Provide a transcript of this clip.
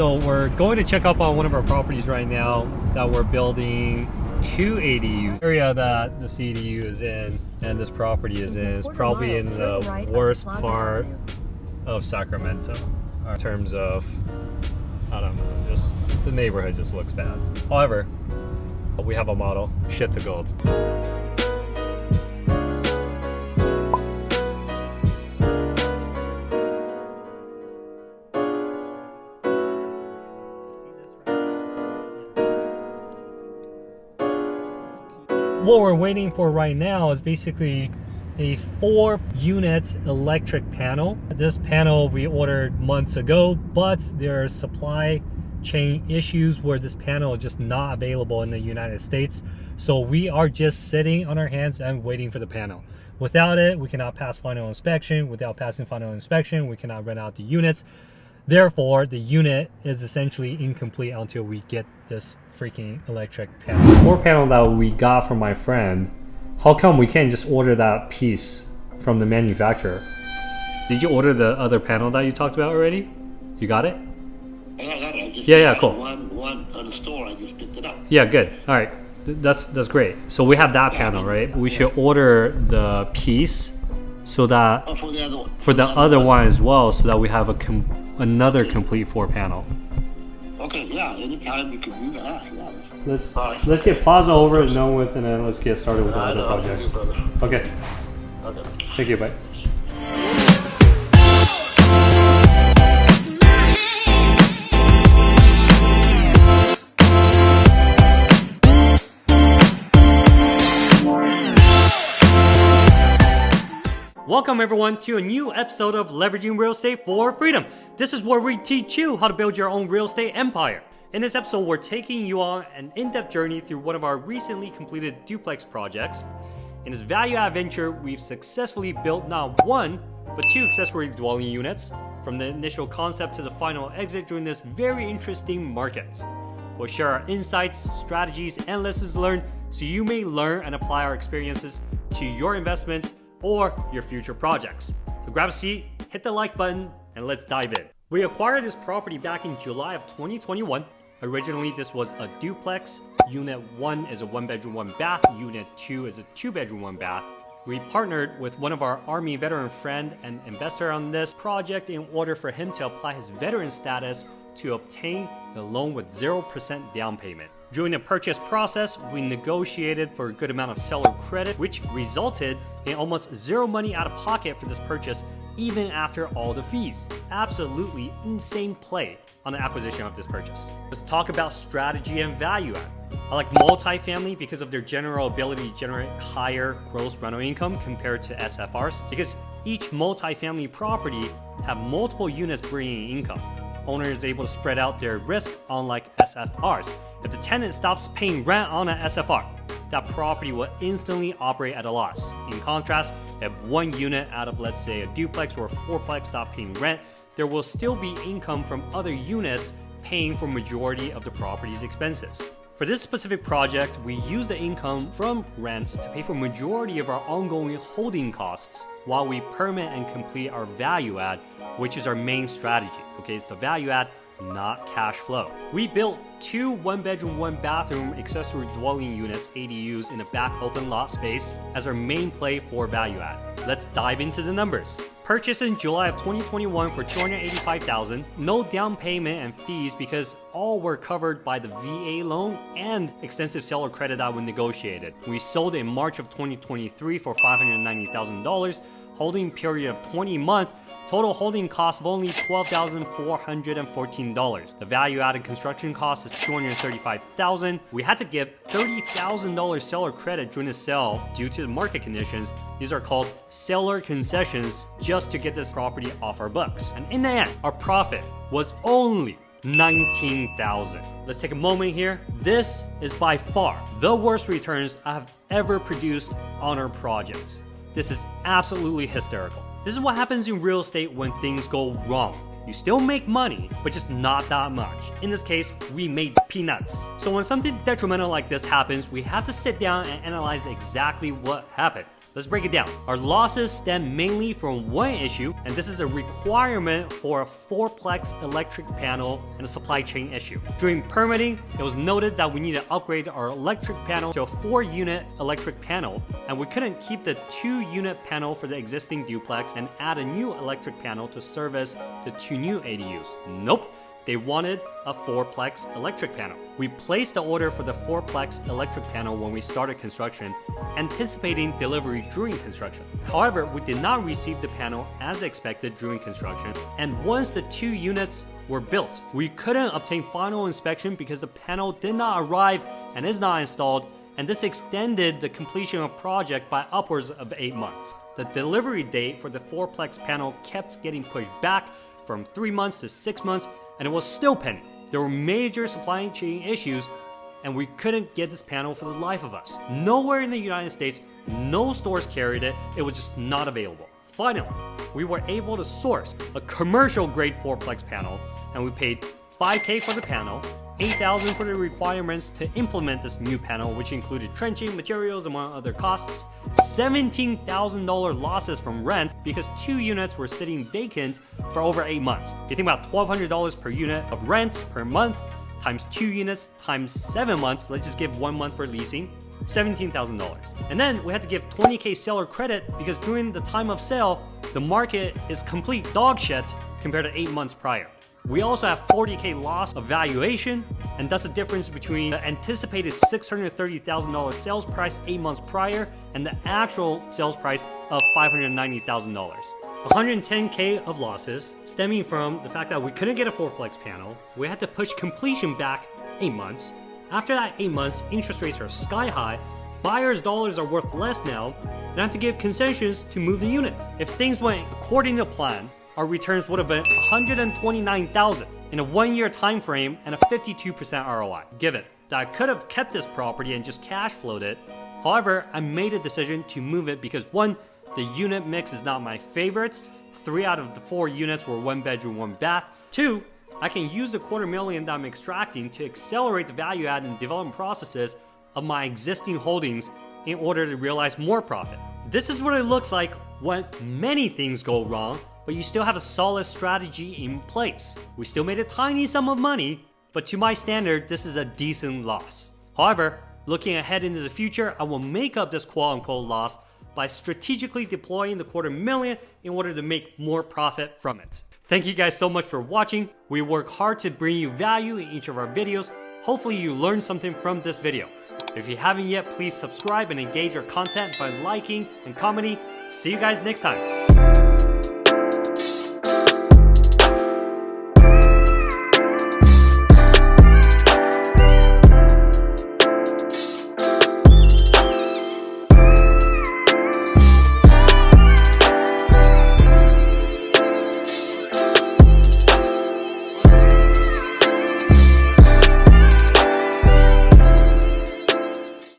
So we're going to check up on one of our properties right now that we're building two ADUs. The area that the CDU is in and this property is in is probably in the worst part of Sacramento in terms of, I don't know, just the neighborhood just looks bad. However, we have a model, shit to gold. What we're waiting for right now is basically a four unit electric panel. This panel we ordered months ago, but there are supply chain issues where this panel is just not available in the United States. So we are just sitting on our hands and waiting for the panel. Without it, we cannot pass final inspection. Without passing final inspection, we cannot rent out the units. Therefore, the unit is essentially incomplete until we get this freaking electric panel. The floor panel that we got from my friend, how come we can't just order that piece from the manufacturer? Did you order the other panel that you talked about already? You got it? Yeah, I got it. I just yeah, yeah, cool. One, one on the store. I just picked it up. Yeah, good. All right, that's that's great. So we have that panel, right? We should order the piece so that oh, for the other one, for the, the other, other one as well, so that we have a com another complete four panel. Okay, yeah, anytime you can do that. Yeah. Let's let's get Plaza over and done with, and then let's get started with the other projects. Okay. Okay. Thank you. Bye. Welcome everyone to a new episode of Leveraging Real Estate for Freedom. This is where we teach you how to build your own real estate empire. In this episode, we're taking you on an in-depth journey through one of our recently completed duplex projects. In this value-add venture, we've successfully built not one, but two accessory dwelling units, from the initial concept to the final exit during this very interesting market. We'll share our insights, strategies, and lessons learned so you may learn and apply our experiences to your investments or your future projects. So grab a seat, hit the like button, and let's dive in. We acquired this property back in July of 2021. Originally, this was a duplex. Unit 1 is a one bedroom, one bath. Unit 2 is a two bedroom, one bath. We partnered with one of our Army veteran friend and investor on this project in order for him to apply his veteran status to obtain the loan with 0% down payment. During the purchase process, we negotiated for a good amount of seller credit, which resulted almost zero money out of pocket for this purchase even after all the fees. Absolutely insane play on the acquisition of this purchase. Let's talk about strategy and value add. I like multifamily because of their general ability to generate higher gross rental income compared to SFRs because each multifamily property have multiple units bringing income owner is able to spread out their risk unlike SFRs. If the tenant stops paying rent on an SFR, that property will instantly operate at a loss. In contrast, if one unit out of let's say a duplex or a fourplex stop paying rent, there will still be income from other units paying for majority of the property's expenses. For this specific project, we use the income from rents to pay for majority of our ongoing holding costs while we permit and complete our value add, which is our main strategy. Okay, it's the value add, not cash flow. We built two one bedroom, one bathroom accessory dwelling units, ADUs, in a back open lot space as our main play for value add. Let's dive into the numbers. Purchased in July of 2021 for 285,000, no down payment and fees because all were covered by the VA loan and extensive seller credit that we negotiated. We sold in March of 2023 for $590,000, holding period of 20 months Total holding cost of only $12,414. The value added construction cost is 235,000. We had to give $30,000 seller credit during the sale due to the market conditions. These are called seller concessions just to get this property off our books. And in the end, our profit was only 19,000. Let's take a moment here. This is by far the worst returns I have ever produced on our project. This is absolutely hysterical. This is what happens in real estate when things go wrong. You still make money, but just not that much. In this case, we made peanuts. So when something detrimental like this happens, we have to sit down and analyze exactly what happened. Let's break it down. Our losses stem mainly from one issue, and this is a requirement for a fourplex electric panel and a supply chain issue. During permitting, it was noted that we need to upgrade our electric panel to a four unit electric panel, and we couldn't keep the two unit panel for the existing duplex and add a new electric panel to service the two new ADUs. Nope. They wanted a fourplex electric panel. We placed the order for the fourplex electric panel when we started construction, anticipating delivery during construction. However, we did not receive the panel as expected during construction, and once the two units were built, we couldn't obtain final inspection because the panel did not arrive and is not installed, and this extended the completion of project by upwards of 8 months. The delivery date for the fourplex panel kept getting pushed back from 3 months to 6 months and it was still pending. There were major supply chain issues, and we couldn't get this panel for the life of us. Nowhere in the United States, no stores carried it, it was just not available. Finally, we were able to source a commercial grade fourplex panel, and we paid 5k for the panel, 8000 for the requirements to implement this new panel, which included trenching, materials, among other costs, $17,000 losses from rents because two units were sitting vacant for over 8 months. You think about $1,200 per unit of rents per month, times 2 units, times 7 months, let's just give 1 month for leasing, $17,000. And then we had to give 20k seller credit because during the time of sale, the market is complete dog shit compared to 8 months prior. We also have 40k loss of valuation, and that's the difference between the anticipated $630,000 sales price 8 months prior and the actual sales price of $590,000. 110k of losses stemming from the fact that we couldn't get a fourplex panel, we had to push completion back 8 months. After that 8 months, interest rates are sky high, buyers' dollars are worth less now, and I have to give concessions to move the unit. If things went according to plan, our returns would have been 129,000 in a one-year time frame and a 52% ROI. Given that I could have kept this property and just cash flowed it, however, I made a decision to move it because one, the unit mix is not my favorite. Three out of the four units were one bedroom, one bath. Two, I can use the quarter million that I'm extracting to accelerate the value add and development processes of my existing holdings in order to realize more profit. This is what it looks like when many things go wrong but you still have a solid strategy in place. We still made a tiny sum of money, but to my standard, this is a decent loss. However, looking ahead into the future, I will make up this quote unquote loss by strategically deploying the quarter million in order to make more profit from it. Thank you guys so much for watching. We work hard to bring you value in each of our videos. Hopefully you learned something from this video. If you haven't yet, please subscribe and engage our content by liking and commenting. See you guys next time.